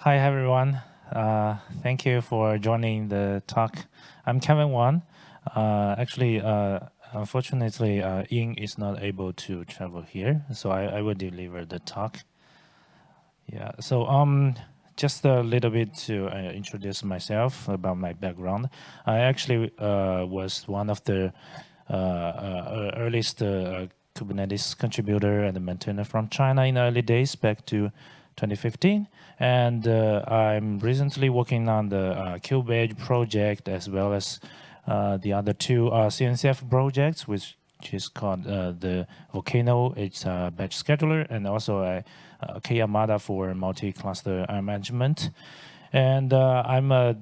Hi, everyone. Uh, thank you for joining the talk. I'm Kevin Wan. Uh, actually, uh, unfortunately, uh, Ying is not able to travel here, so I, I will deliver the talk. Yeah, so um, just a little bit to uh, introduce myself about my background. I actually uh, was one of the uh, earliest Kubernetes contributor and maintainer from China in the early days back to 2015. And uh, I'm recently working on the KubeEdge project as well as the other two CNCF projects, which is called the Volcano. It's a batch scheduler and also a uh, Karmada for multi-cluster management. And uh, I'm uh,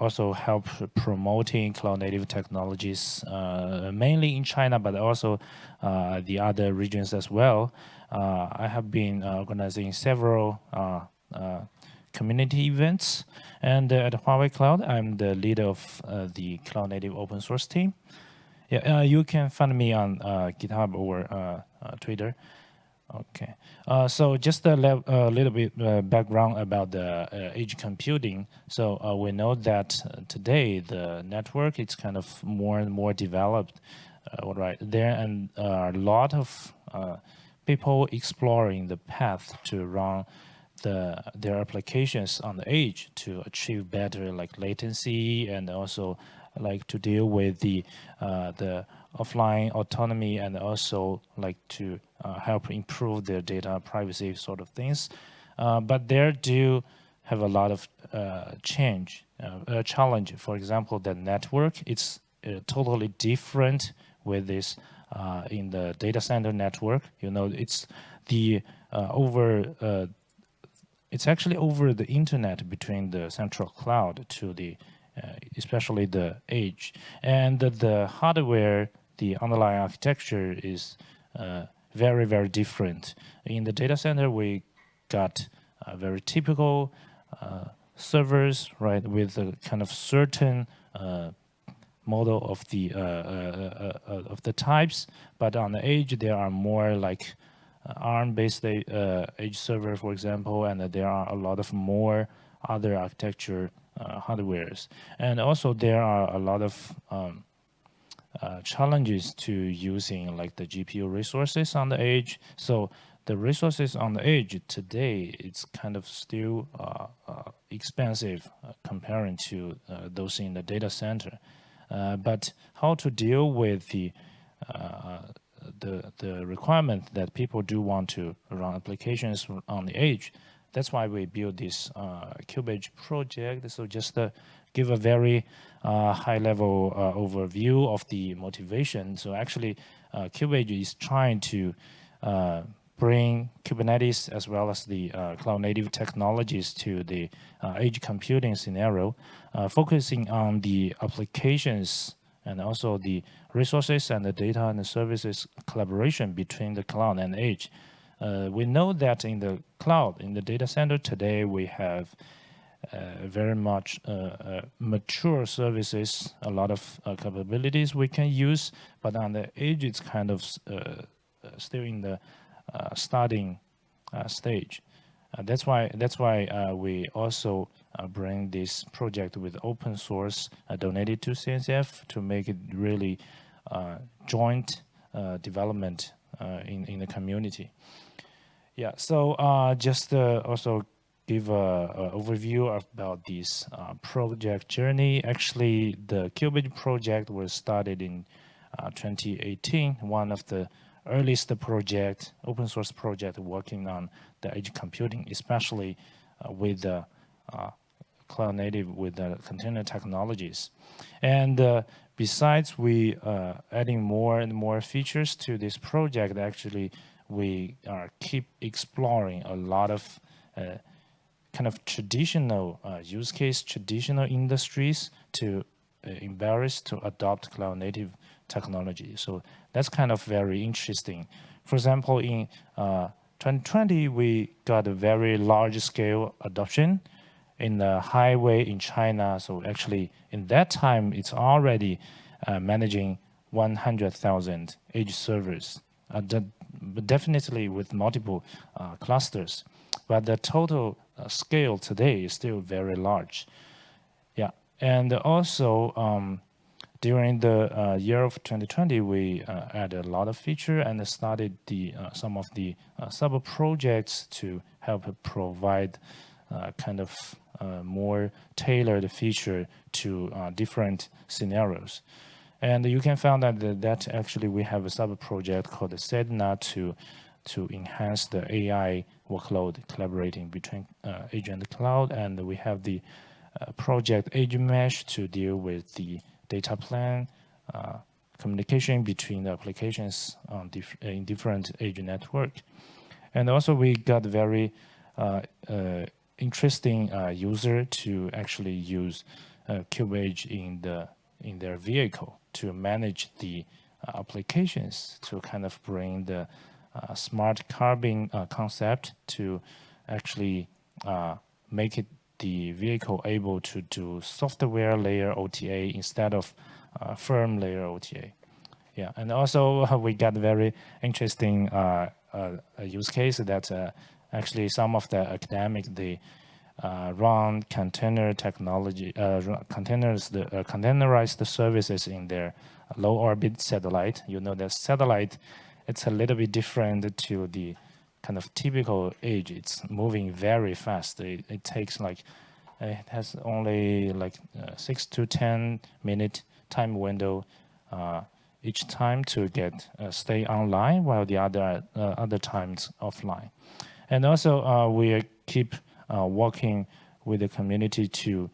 also help promoting cloud native technologies, mainly in China, but also the other regions as well. I have been organizing several community events. And uh, at Huawei Cloud, I'm the leader of uh, the cloud native open source team. Yeah, uh, you can find me on GitHub or Twitter. Okay, uh, so just a le little bit uh, background about the uh, edge computing. So uh, we know that uh, today the network is kind of more and more developed, uh, right? There and a lot of people exploring the path to run the their applications on the edge to achieve better like latency and also like to deal with the the offline autonomy and also like to uh, help improve their data privacy sort of things. Uh, but there do have a lot of uh, change, uh, challenge. For example, the network, it's uh, totally different with this uh, in the data center network. You know, it's the over, it's actually over the internet between the central cloud to the, especially the edge. And the, hardware the underlying architecture is uh, very, very different. In the data center, we got uh, very typical uh, servers, right, with a kind of certain uh, model of the uh, uh, of the types. But on the edge, there are more like ARM-based edge server, for example, and there are a lot of more other architecture hardwares. And also, there are a lot of um, uh, challenges to using like the GPU resources on the edge. So the resources on the edge today, it's kind of still uh, uh, expensive uh, comparing to uh, those in the data center. Uh, but how to deal with the the, the requirement that people do want to run applications on the edge. That's why we built this uh, KubeEdge project. So just uh, give a very uh, high level uh, overview of the motivation. So actually, uh, KubeEdge is trying to uh, bring Kubernetes as well as the uh, cloud native technologies to the uh, edge computing scenario, focusing on the applications and also the resources and the data and the services collaboration between the cloud and edge. we know that in the cloud, in the data center today, we have uh, very much uh, uh, mature services, a lot of capabilities we can use, but on the edge, it's kind of still in the Uh, starting uh, stage. Uh, that's why that's why we also bring this project with open source donated to CNCF to make it really joint development in in the community. Yeah, so uh, just uh, also give a, overview about this uh, project journey. Actually, the KubeEdge project was started in uh, 2018, one of the earliest project, open source project working on the edge computing, especially uh, with the uh, cloud native with the container technologies. And uh, besides we uh, adding more and more features to this project, actually we are keep exploring a lot of kind of traditional uh, use case, traditional industries to uh, embrace to adopt cloud native technology. So that's kind of very interesting. For example, in uh, 2020, we got a very large scale adoption in the highway in China. So actually in that time, it's already uh, managing 100,000 edge servers, uh, definitely with multiple uh, clusters. But the total scale today is still very large. Yeah, and also um, during the uh, year of 2020, we uh, added a lot of feature and started the uh, some of the uh, sub projects to help provide uh, kind of uh, more tailored feature to different scenarios. And you can find that that actually we have a sub project called Sedna to to enhance the AI workload collaborating between and cloud, and we have the project Edge Mesh to deal with the data plan, uh, communication between the applications in different edge network. And also we got very uh, uh, interesting user to actually use KubeEdge in the in their vehicle to manage the applications to kind of bring the uh, smart carbon uh, concept to actually uh, make it the vehicle able to do software layer OTA instead of uh, firm layer OTA. Yeah, and also we got very interesting uh, uh, use case that uh, actually some of the academic they uh, run container technology uh, containers the containerized services in their low orbit satellite. You know that satellite it's a little bit different to the kind of typical edge. It's moving very fast. It, it takes like, it has only like uh, six to 10 minute time window uh, each time to get uh, stay online while the other uh, other times offline. And also uh, we keep uh, working with the community to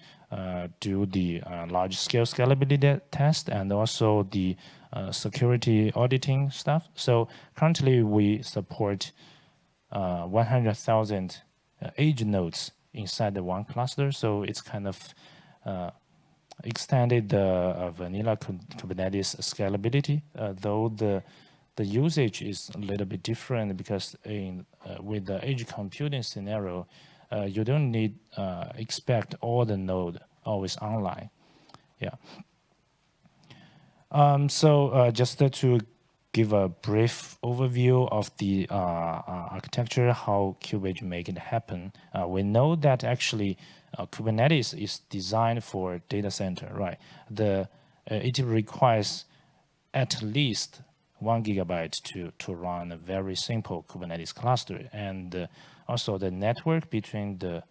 do the large scale scalability test and also the security auditing stuff. So currently we support uh, 100,000 edge nodes inside the one cluster. So it's kind of uh, extended the uh, vanilla Kubernetes scalability, uh, though the the usage is a little bit different because in uh, with the edge computing scenario, you don't need expect all the node always online. Yeah. Um, so just to give a brief overview of the uh, uh, architecture, how KubeEdge make it happen. Uh, we know that actually uh, Kubernetes is designed for data center, right? The uh, it requires at least one gigabyte to to run a very simple Kubernetes cluster, and uh, also the network between the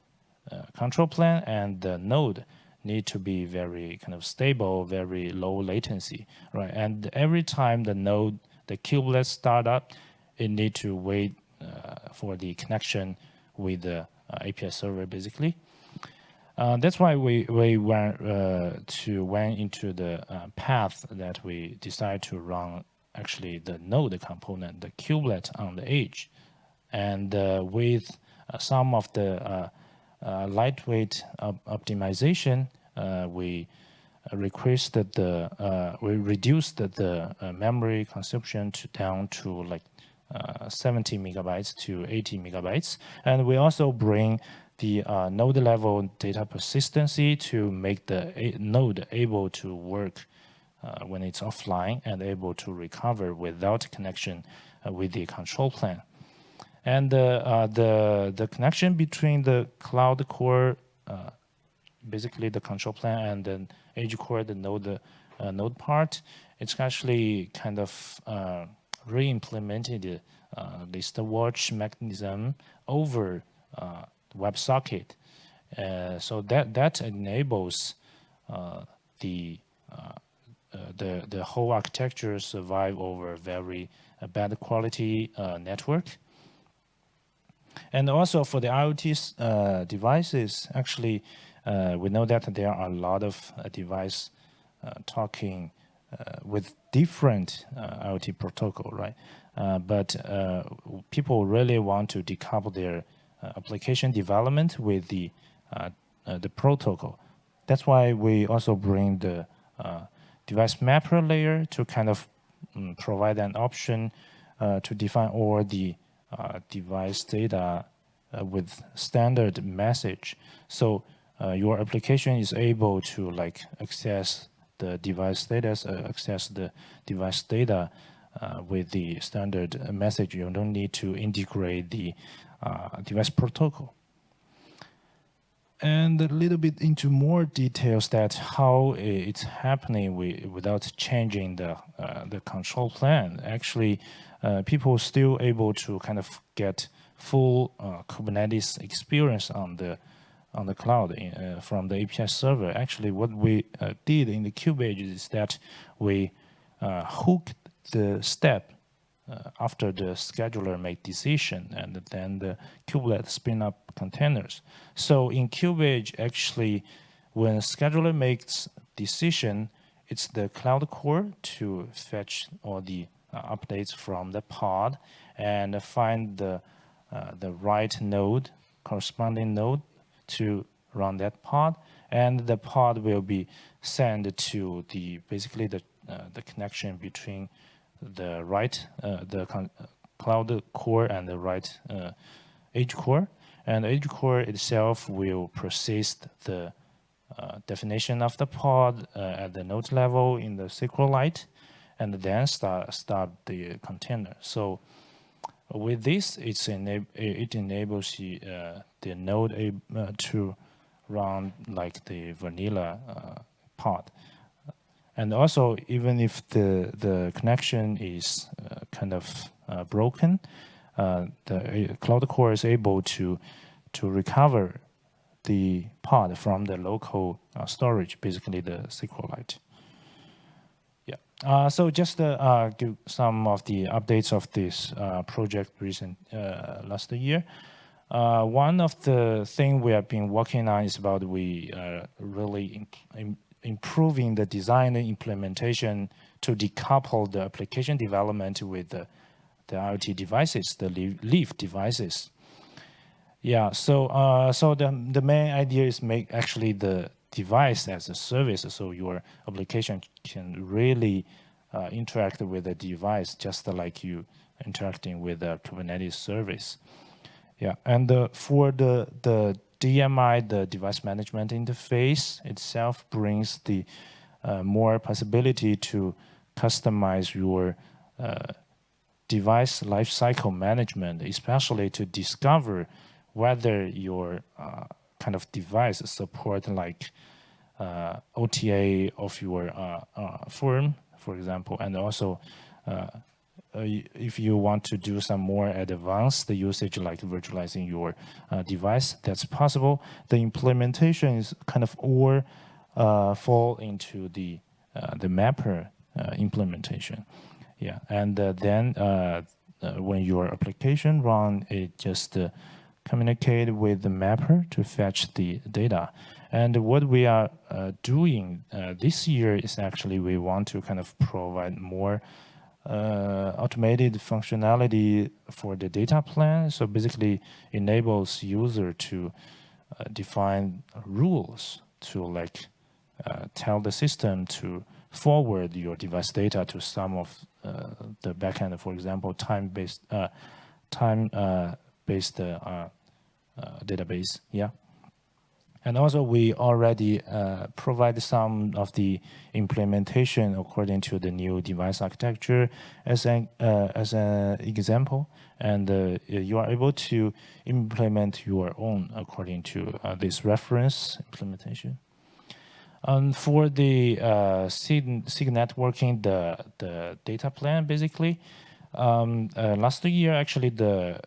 control plane and the node need to be very kind of stable, very low latency, right? And every time the node the kubelet startup, it need to wait uh, for the connection with the uh, API server, basically. Uh, that's why we we went uh, to went into the uh, path that we decided to run actually the node component, the kubelet on the edge, and uh, with some of the lightweight op optimization, we requested the uh, we reduced the uh, memory consumption to down to like uh, 70 megabytes to 80 megabytes, and we also bring the uh, node level data persistency to make the node able to work uh, when it's offline and able to recover without connection uh, with the control plane. And the the connection between the cloud core, basically the control plane and then edge core, the node, uh, node part, it's actually kind of uh, re-implemented uh, list watch mechanism over uh, WebSocket. Uh, so that that enables uh, the uh, the the whole architecture survive over very bad quality network. And also for the IoT devices, actually uh, we know that there are a lot of uh, device uh, talking with different IoT protocol, right? but people really want to decouple their application development with the the protocol. That's why we also bring the device mapper layer to kind of um, provide an option uh, to define all the uh, device data uh, with standard message. So uh, your application is able to like access the device status, uh, access the device data uh, with the standard message. You don't need to integrate the uh, device protocol. and a little bit into more details that how it's happening without changing the uh, the control plane. Actually, people still able to kind of get full Kubernetes experience on the on the cloud in, uh, from the API server. Actually, what we uh, did in the KubeEdge is that we uh, hooked the step uh, after the scheduler make decision and then the kubelet spin up containers. So in KubeEdge, actually, when scheduler makes decision, it's the cloud core to fetch all the uh, updates from the pod and find the uh, the right node, corresponding node to run that pod, and the pod will be sent to the basically the uh, the connection between the right, uh, the cloud core and the right uh, edge core. And edge core itself will persist the uh, definition of the pod uh, at the node level in the SQLite, and then start start the container. So with this, it's enab it enables the, uh, the node uh, to run like the vanilla pod. And also, even if the, the connection is uh, kind of uh, broken, uh, the uh, Cloud Core is able to, to recover the pod from the local uh, storage, basically the SQLite. Yeah. Uh, so just to give some of the updates of this uh, project recent last year. one of the things we have been working on is about we really improving the design and implementation to decouple the application development with the, the IoT devices, the Leaf devices. Yeah, so uh, so the the main idea is make actually the device as a service, so your application can really uh, interact with the device just like you interacting with the Kubernetes service. Yeah, and uh, for the the DMI, the device management interface itself brings the uh, more possibility to customize your uh, device lifecycle management, especially to discover whether your uh, kind of device support like OTA of your uh, uh, firm, for example, and also uh, if you want to do some more advanced usage like virtualizing your uh, device, that's possible. The implementation is kind of all uh, fall into the the mapper implementation. Yeah, and then when your application run, it just communicate with the mapper to fetch the data. And what we are uh, doing uh, this year is actually we want to kind of provide more uh, automated functionality for the data plan. So basically enables user to uh, define rules to like uh, tell the system to forward your device data to some of uh, the backend, for example, time-based time-based uh, database. Yeah. And also we already uh, provide some of the implementation according to the new device architecture as an, uh, as an example. And uh, you are able to implement your own according to uh, this reference implementation. And for the uh, SIG, networking, the, the data plan basically, um, uh, last year actually the,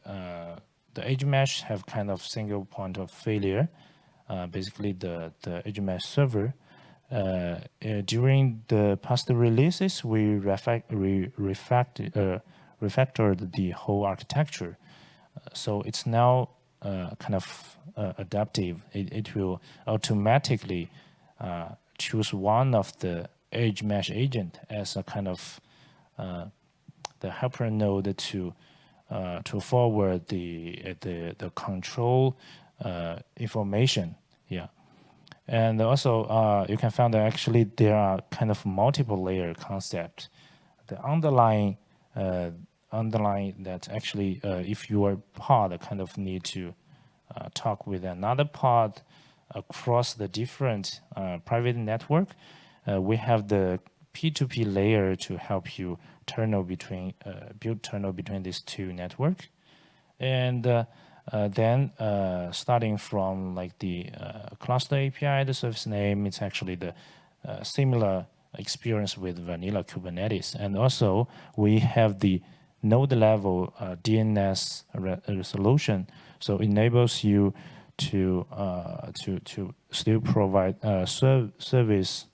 the edge mesh have kind of single point of failure. Uh, basically the, the edge mesh server. Uh, uh, during the past releases, we refactored the whole architecture. so it's now kind of adaptive. It, it will automatically choose one of the edge mesh agent as a kind of uh, the helper node to uh, to forward the the the control uh, information yeah. And also, uh, you can find that actually there are kind of multiple layer concept. The underlying, uh, underlying that actually, uh, if your pod kind of need to uh, talk with another pod across the different uh, private network, uh, we have the P2P layer to help you tunnel between, build tunnel between these two network. And uh, then uh, starting from like the uh, cluster API, the service name, it's actually the uh, similar experience with vanilla Kubernetes. And also we have the node level uh, DNS re resolution. So it enables you to uh, to to still provide serv service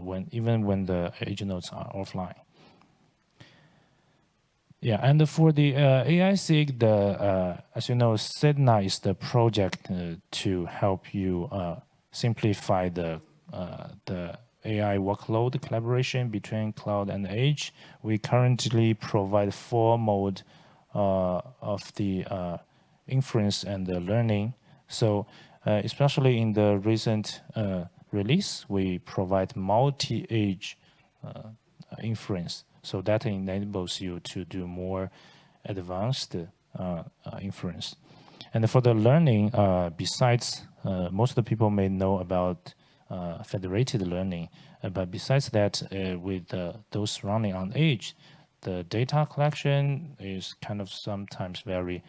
when even when the agent nodes are offline. Yeah, and for the uh, AISIG, the uh, as you know, Sedna is the project uh, to help you uh, simplify the uh, the AI workload collaboration between cloud and edge. We currently provide four mode uh, of the inference and the learning. So especially in the recent release, we provide multi-edge inference. So that enables you to do more advanced uh, uh, inference. And for the learning, uh, besides, most of the people may know about federated learning, but besides that, with those running on edge, the data collection is kind of sometimes very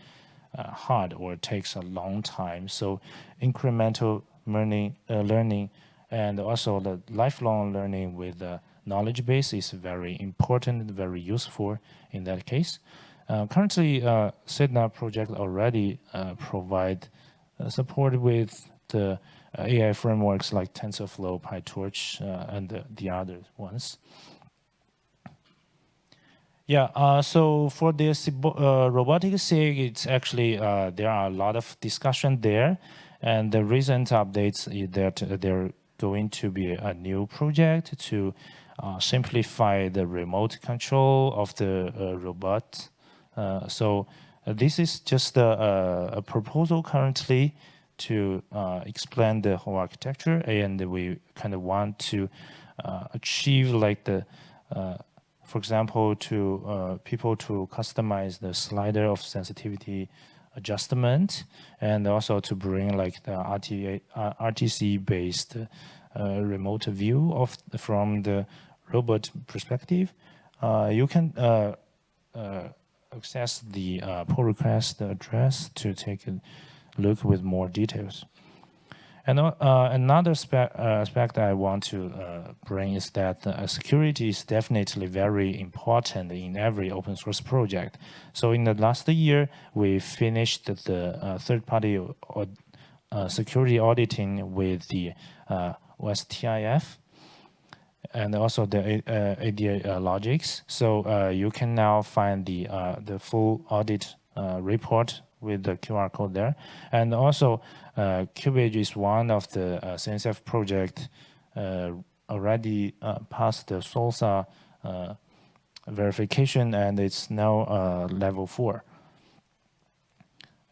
uh, hard or takes a long time. So incremental learning, uh, learning and also the lifelong learning with uh, knowledge base is very important, and very useful in that case. Uh, currently, uh, Sedna project already uh, provide uh, support with the uh, AI frameworks like TensorFlow, PyTorch, uh, and the, the, other ones. Yeah, uh, so for this robotic SIG, it's actually, there are a lot of discussion there. And the recent updates is that there going to be a new project to uh, simplify the remote control of the uh, robot. Uh, so uh, this is just a, a, proposal currently to uh, explain the whole architecture and we kind of want to achieve like the for example, to people to customize the slider of sensitivity adjustment and also to bring like the RTA, RTC based uh, remote view of from the robot perspective, uh, you can uh, access the pull request address to take a look with more details. And uh, another uh, aspect I want to uh, bring is that security is definitely very important in every open source project. So in the last year, we finished the third-party security auditing with the OSTIF and also the uh, ADA uh, logics. So uh, you can now find the uh, the full audit uh, report with the QR code there. And also uh, KubeEdge is one of the CNCF project already passed the SLSA verification and it's now level four.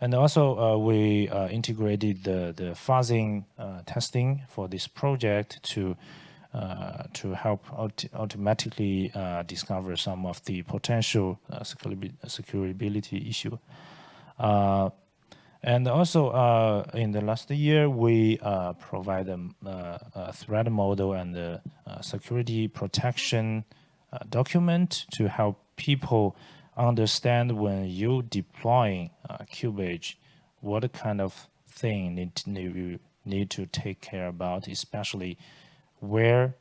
And also, uh, we uh, integrated the, the fuzzing uh, testing for this project to uh, to help aut automatically uh, discover some of the potential uh, security issue. and also, in the last year, we provide a, a, threat model and a, security protection document to help people understand when you deploying KubeEdge, what kind of thing need you need to take care about, especially where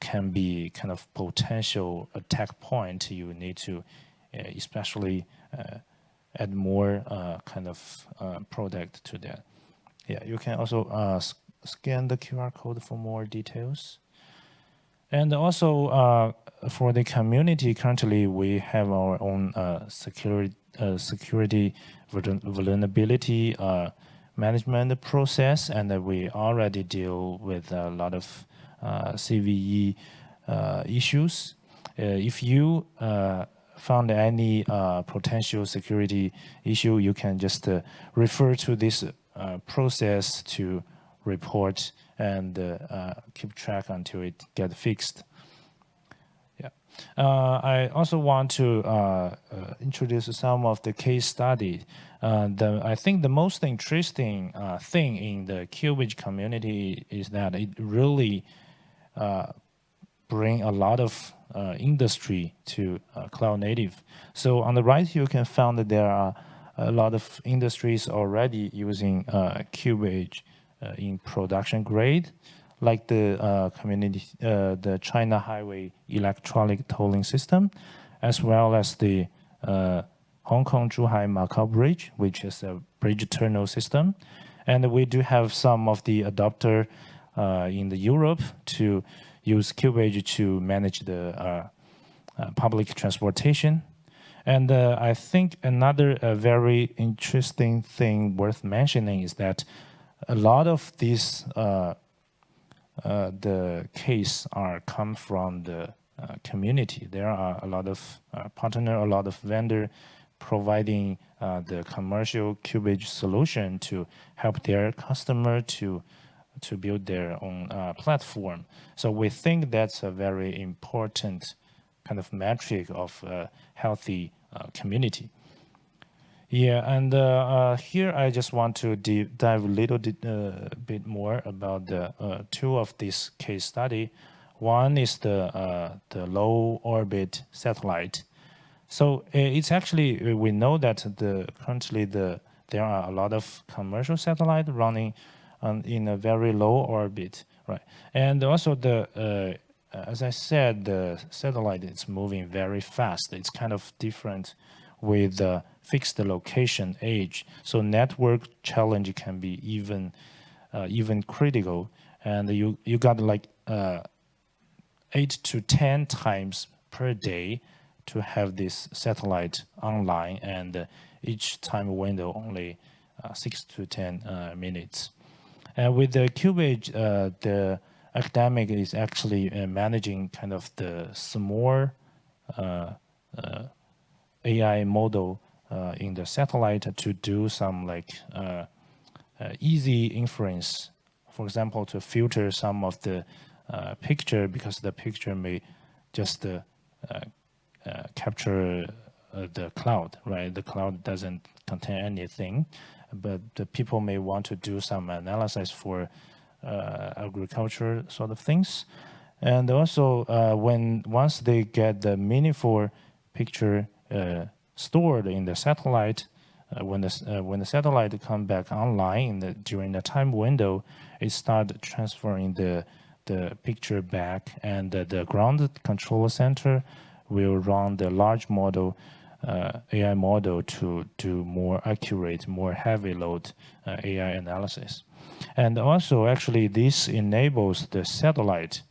can be kind of potential attack point you need to uh, especially uh, add more uh, kind of uh, product to that. Yeah, you can also uh, scan the QR code for more details. And also uh, for the community, currently we have our own uh, security, security vulnerability uh, management process, and we already deal with a lot of uh, CVE uh, issues. if you found any potential security issue, you can just refer to this process to report and uh, uh, keep track until it gets fixed. Uh, I also want to uh, uh, introduce some of the case studies. Uh, the, I think the most interesting thing in the KubeEdge community is that it really bring a lot of uh, industry to uh, cloud native. So on the right, you can find that there are a lot of industries already using KubeEdge in production grade, like the community, the China Highway Electronic Tolling System, as well as the Hong Kong Zhuhai Macau Bridge, which is a bridge terminal system. And we do have some of the adopter uh, in the Europe to use KubeEdge to manage the uh, uh, public transportation. And uh, I think another uh, very interesting thing worth mentioning is that a lot of these uh, the case are come from the community. There are a lot of partner, a lot of vendor providing uh, the commercial KubeEdge solution to help their customer to to build their own uh, platform. So we think that's a very important kind of metric of a healthy uh, community. Yeah, and uh, uh, here I just want to dive a little uh, bit more about the two of this case study. One is the the low orbit satellite so it's actually we know that the currently the there are a lot of commercial satellite running on, in a very low orbit, right? And also the uh, as I said, the satellite is moving very fast. It's kind of different with the fixed location edge. So network challenge can be even uh, even critical, and you you got like uh, eight to ten times per day to have this satellite online and each time window only uh, six to 10 uh, minutes. And with the KubeEdge, uh, the academic is actually uh, managing kind of the small uh, uh, AI model Uh, in the satellite to do some like uh, uh, easy inference. For example, to filter some of the picture because the picture may just uh, capture uh, the cloud, right? The cloud doesn't contain anything, but the people may want to do some analysis for uh, agriculture sort of things. And also, when once they get the meaningful picture stored in the satellite, uh, when the uh, when the satellite come back online the, during the time window, it start transferring the the picture back, and uh, the ground control center will run the large model uh, AI model to do more accurate, more heavy load uh, AI analysis. And also, actually, this enables the satellite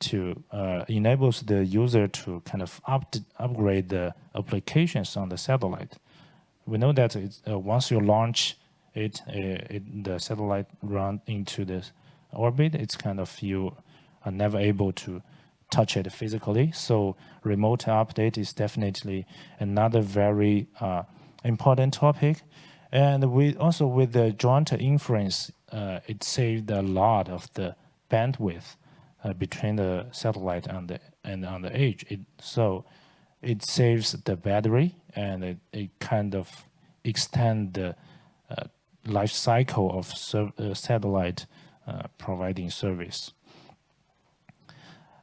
to uh, enables the user to kind of up upgrade the applications on the satellite. We know that uh, once you launch it, uh, it, the satellite run into the orbit, it's kind of you are never able to touch it physically. So remote update is definitely another very uh, important topic. And we also with the joint inference, uh, it saved a lot of the bandwidth between the satellite and the and on the edge. It, so it saves the battery and it, it kind of extend the uh, life cycle of uh, satellite uh, providing service.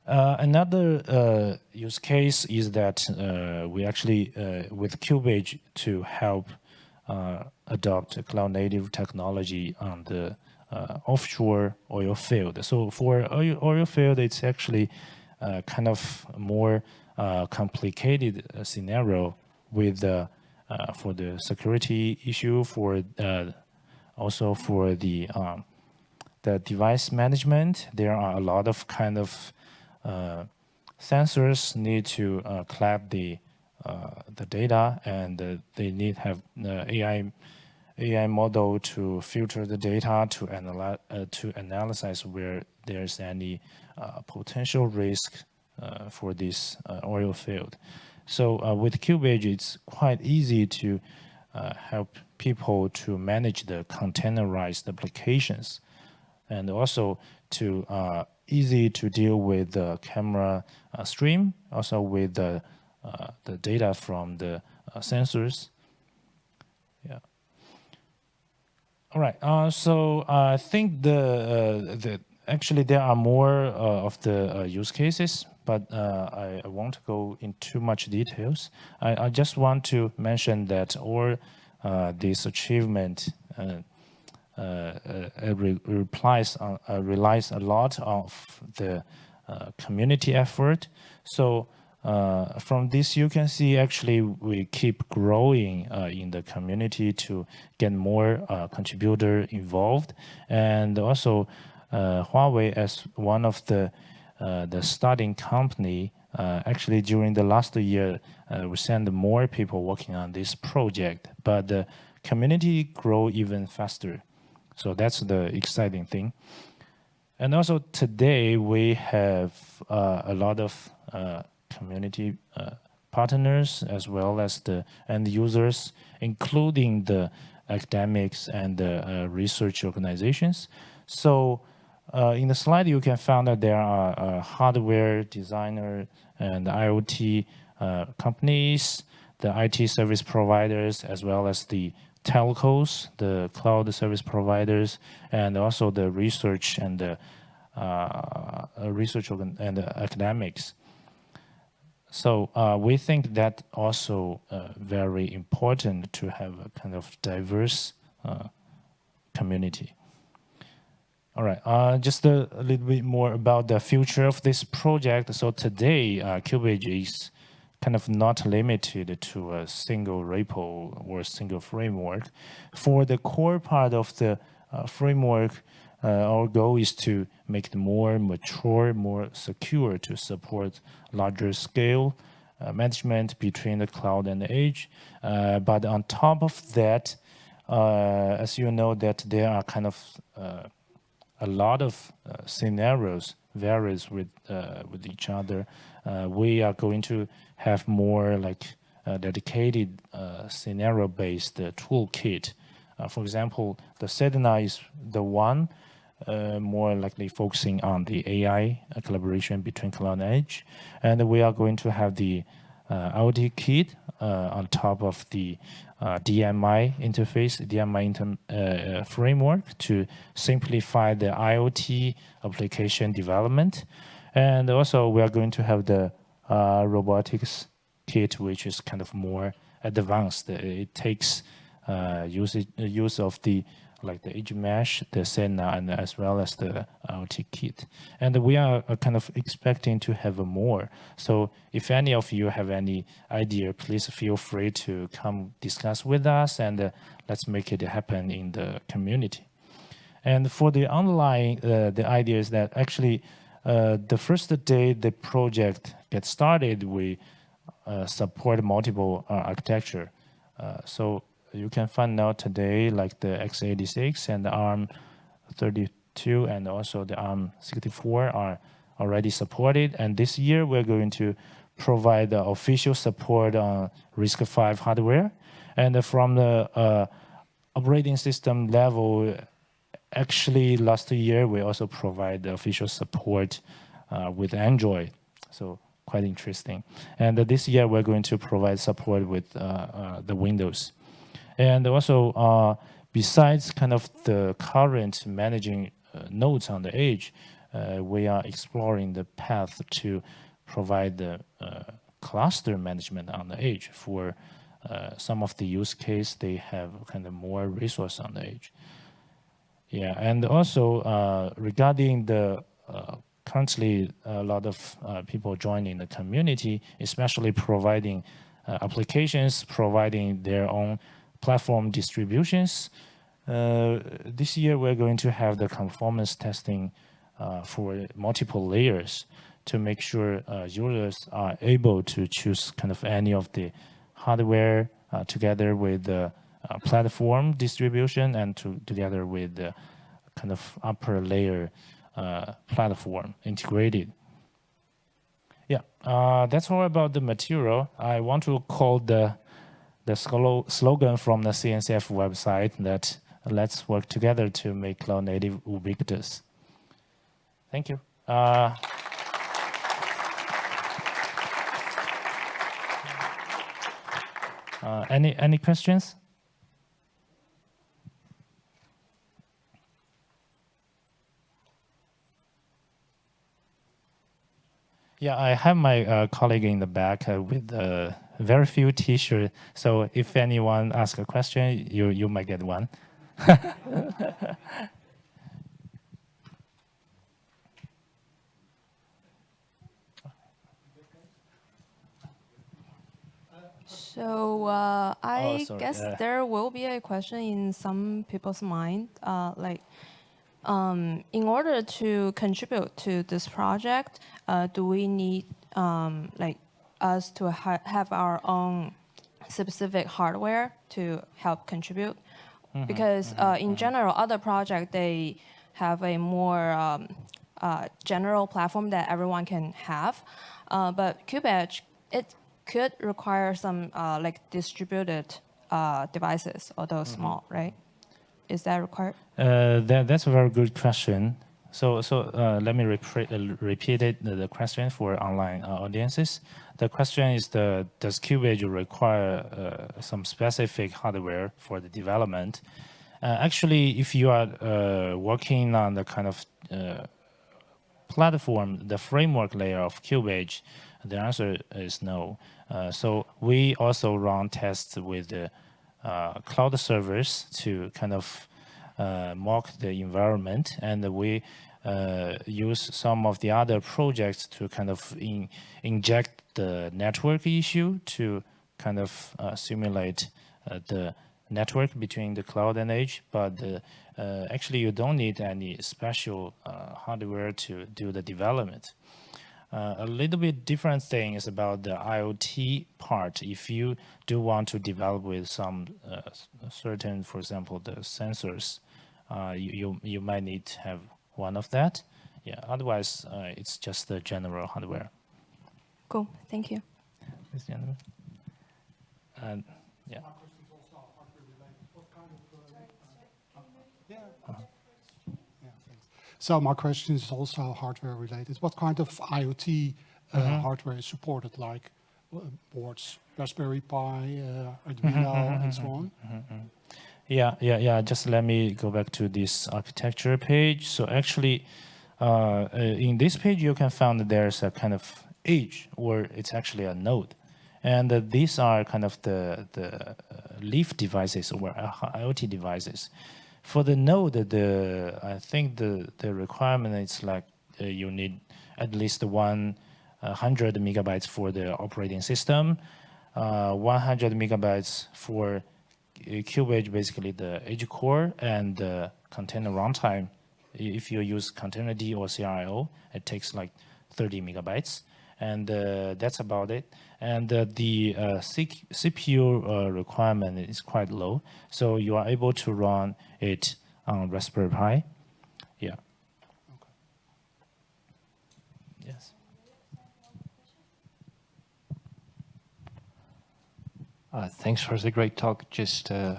Uh, another uh, use case is that uh, we actually, uh, with KubeEdge, to help uh, adopt cloud native technology on the uh, offshore oil field. So for oil, oil field, it's actually kind of more complicated scenario with for the security issue, for also for the um, the device management. There are a lot of kind of uh, sensors need to uh, collect the uh, the data and they need have AI AI model to filter the data to analyze to analyze where there's any potential risk for this oil field. So with KubeEdge, it's quite easy to uh, help people to manage the containerized applications and also to uh, easy to deal with the camera uh, stream, also with the, uh, the data from the uh, sensors. Yeah. All right. Uh, so I think the, uh, the actually there are more uh, of the uh, use cases, but uh, I, I, won't go in too much details. I, I just want to mention that all this achievement re replies on, relies a lot of the community effort. So uh, from this, you can see actually we keep growing uh, in the community to get more uh, contributor involved. And also Huawei as one of the the starting company, actually during the last year, we send more people working on this project, but the community grow even faster. So that's the exciting thing. And also today we have uh, a lot of uh, community uh, partners as well as the end users, including the academics and the uh, research organizations. So uh, in the slide, you can find that there are uh, hardware designer and IoT companies, the IT service providers, as well as the telcos, the cloud service providers, and also the research and the uh, research and the academics. So uh, we think that also uh, very important to have a kind of diverse uh, community. All right, uh, just a, a, little bit more about the future of this project. So today, uh, is kind of not limited to a single repo or a single framework. For the core part of the uh, framework, our goal is to make it more mature, more secure to support larger scale uh, management between the cloud and the edge. Uh, but on top of that, uh, as you know that there are kind of uh, a lot of uh, scenarios varies with with each other. we are going to have more like dedicated scenario-based toolkit. for example, the Sedna is the one uh, more likely focusing on the AI uh, collaboration between cloud and edge. And we are going to have the uh, IoT kit uh, on top of the uh, DMI interface, DMI inter uh, framework to simplify the IoT application development. And also we are going to have the robotics kit, which is kind of more advanced. It takes use, use of the like the edge mesh, the Sedna, and as well as the IoT kit. And we are uh, kind of expecting to have more. So if any of you have any idea, please feel free to come discuss with us and uh, let's make it happen in the community. And for the online, uh, the idea is that actually uh, the first day the project gets started, we uh, support multiple uh, architecture. so you can find out today like the x86 and the ARM32 and also the ARM64 are already supported. And this year we're going to provide the official support on RISC-V hardware. And from the uh, operating system level, actually last year we also provide the official support uh, with Android. So quite interesting. And uh, this year we're going to provide support with uh, uh, the Windows. And also, uh, besides kind of the current managing uh, nodes on the edge, uh, we are exploring the path to provide the uh, cluster management on the edge for uh, some of the use case, they have kind of more resource on the edge. Yeah, and also uh, regarding the currently a lot of people joining the community, especially providing applications, providing their own platform distributions. Uh, this year, we're going to have the conformance testing uh, for multiple layers to make sure uh, users are able to choose kind of any of the hardware uh, together with the uh, platform distribution and to, together with the kind of upper layer uh, platform integrated. Yeah, that's all about the material. I want to call the the slogan from the CNCF website that let's work together to make cloud native ubiquitous. Thank you. Uh, uh, any any questions? Yeah, I have my uh, colleague in the back uh, with the very few T-shirts. So if anyone asks a question, you you might get one. So uh, I sorry, guess uh, there will be a question in some people's mind, uh, like, um, in order to contribute to this project, uh, do we need um, like us to ha have our own specific hardware to help contribute? Because uh, in general, other projects they have a more um, uh, general platform that everyone can have, uh, but KubeEdge it could require some uh, like distributed uh, devices, although small, right? Is that required? Uh, that, that's a very good question. So, so uh, let me uh, repeat it, the, question for online uh, audiences. The question is, the, does KubeEdge require uh, some specific hardware for the development? Uh, actually, if you are uh, working on the kind of platform, the framework layer of KubeEdge, the answer is no. So we also run tests with the cloud servers to kind of mock the environment, and we uh, use some of the other projects to kind of in, inject the network issue to kind of uh, simulate uh, the network between the cloud and edge. But uh, actually, you don't need any special uh, hardware to do the development. Uh, a little bit different thing is about the IoT part. If you do want to develop with some uh, certain, for example, the sensors, uh, you, you, you might need to have one of that. Yeah, otherwise uh, it's just the general hardware. Cool, thank you. This gentleman. And yeah. So my question is also hardware related. What kind of IoT uh, hardware is supported, like uh, boards, Raspberry Pi, uh, Arduino, and so on? Yeah, yeah, yeah. Just let me go back to this architecture page. So actually, uh, uh, in this page, you can find there's a kind of edge where it's actually a node. And uh, these are kind of the, the uh, leaf devices or uh, IoT devices. For the node, the I think the, the requirement is like uh, you need at least uh, 100 megabytes for the operating system, uh, 100 megabytes for uh, KubeEdge, basically the edge core and the container runtime. If you use containerd or CRIO, it takes like 30 megabytes, and uh, that's about it. And uh, the uh, CPU uh, requirement is quite low, so you are able to run it on Raspberry Pi. Yeah. Yes. Uh, thanks for the great talk. Just uh,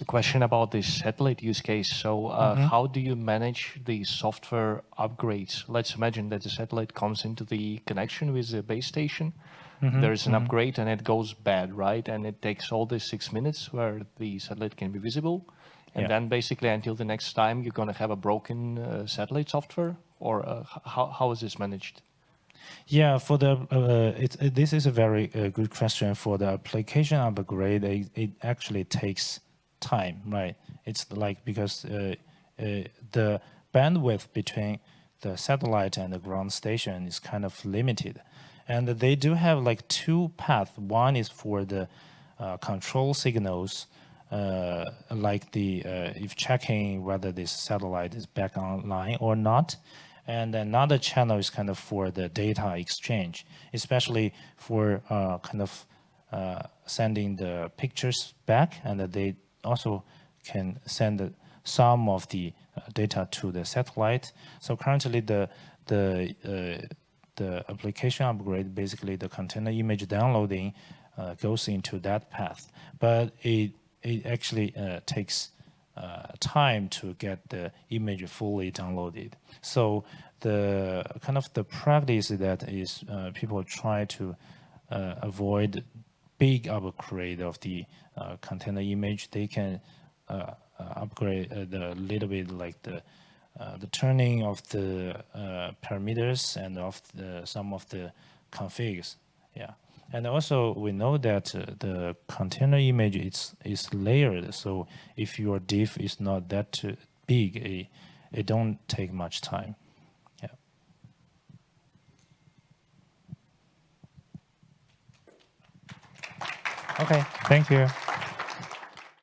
a question about this satellite use case. So uh, how do you manage the software upgrades? Let's imagine that the satellite comes into the connection with the base station. There's an upgrade and it goes bad, right? And it takes all the six minutes where the satellite can be visible. And Yeah. then basically until the next time, you're going to have a broken uh, satellite software? Or uh, how, how is this managed? Yeah, for the uh, it, it- this is a very uh, good question. For the application upgrade, it, it actually takes time, right? It's like because uh, uh, the bandwidth between the satellite and the ground station is kind of limited, and they do have like two paths. One is for the uh, control signals, uh, like the uh, if checking whether this satellite is back online or not. And another channel is kind of for the data exchange, especially for uh, kind of uh, sending the pictures back, and they also can send some of the uh, data to the satellite. So currently, the the uh, the application upgrade, basically the container image downloading, uh, goes into that path, but it it actually uh, takes uh, time to get the image fully downloaded. So the kind of the practice that is uh, people try to uh, avoid big upgrade of the uh, container image. They can uh, uh, upgrade the little bit like the the turning of the parameters and of the some of the configs. Yeah, And also, we know that uh, the container image is is layered. So if your diff is not that uh, big, it, it don't take much time. Okay. Thank you.